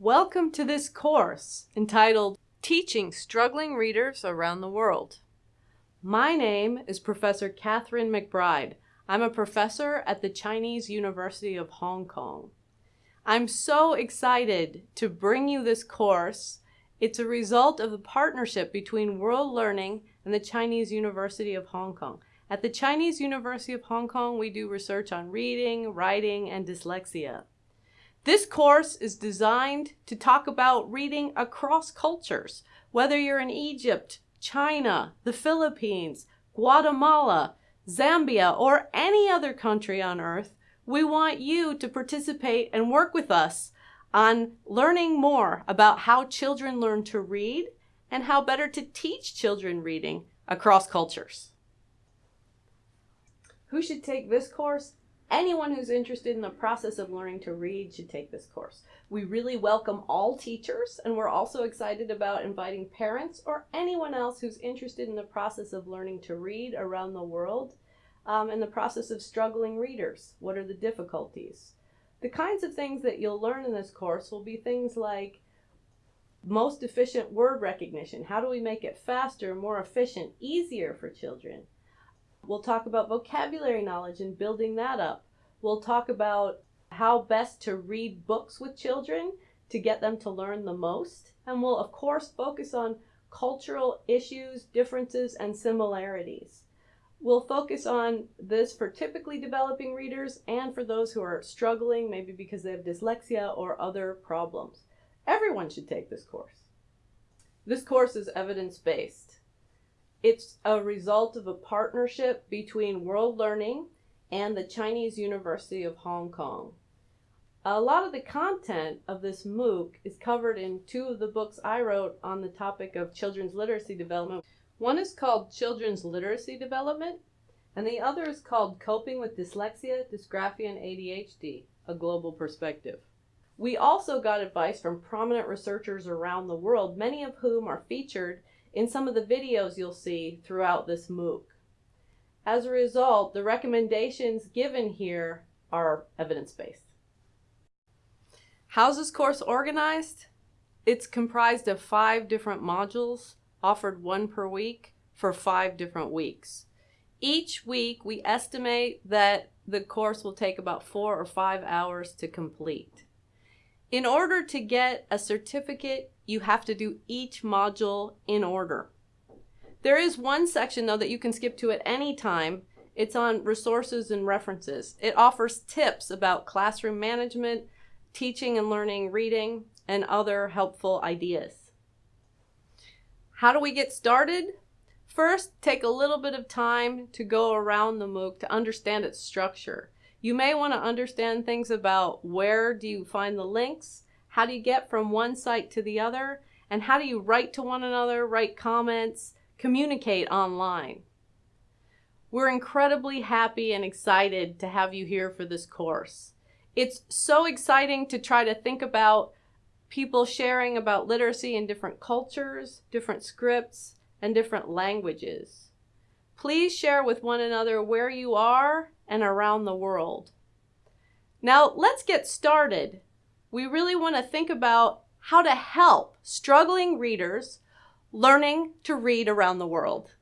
Welcome to this course entitled Teaching Struggling Readers Around the World. My name is Professor Catherine McBride. I'm a professor at the Chinese University of Hong Kong. I'm so excited to bring you this course. It's a result of the partnership between World Learning and the Chinese University of Hong Kong. At the Chinese University of Hong Kong, we do research on reading, writing, and dyslexia. This course is designed to talk about reading across cultures, whether you're in Egypt, China, the Philippines, Guatemala, Zambia, or any other country on earth, we want you to participate and work with us on learning more about how children learn to read and how better to teach children reading across cultures. Who should take this course? Anyone who's interested in the process of learning to read should take this course. We really welcome all teachers, and we're also excited about inviting parents or anyone else who's interested in the process of learning to read around the world um, and the process of struggling readers. What are the difficulties? The kinds of things that you'll learn in this course will be things like most efficient word recognition. How do we make it faster, more efficient, easier for children? We'll talk about vocabulary knowledge and building that up. We'll talk about how best to read books with children to get them to learn the most. And we'll, of course, focus on cultural issues, differences, and similarities. We'll focus on this for typically developing readers and for those who are struggling, maybe because they have dyslexia or other problems. Everyone should take this course. This course is evidence-based. It's a result of a partnership between World Learning and the Chinese University of Hong Kong. A lot of the content of this MOOC is covered in two of the books I wrote on the topic of children's literacy development. One is called Children's Literacy Development, and the other is called Coping with Dyslexia, Dysgraphia, and ADHD, A Global Perspective. We also got advice from prominent researchers around the world, many of whom are featured in some of the videos you'll see throughout this MOOC. As a result, the recommendations given here are evidence-based. How's this course organized? It's comprised of five different modules, offered one per week for five different weeks. Each week, we estimate that the course will take about four or five hours to complete. In order to get a certificate, you have to do each module in order. There is one section though that you can skip to at any time. It's on resources and references. It offers tips about classroom management, teaching and learning reading, and other helpful ideas. How do we get started? First, take a little bit of time to go around the MOOC to understand its structure. You may want to understand things about where do you find the links, how do you get from one site to the other, and how do you write to one another, write comments, communicate online. We're incredibly happy and excited to have you here for this course. It's so exciting to try to think about people sharing about literacy in different cultures, different scripts, and different languages. Please share with one another where you are and around the world. Now let's get started. We really want to think about how to help struggling readers learning to read around the world.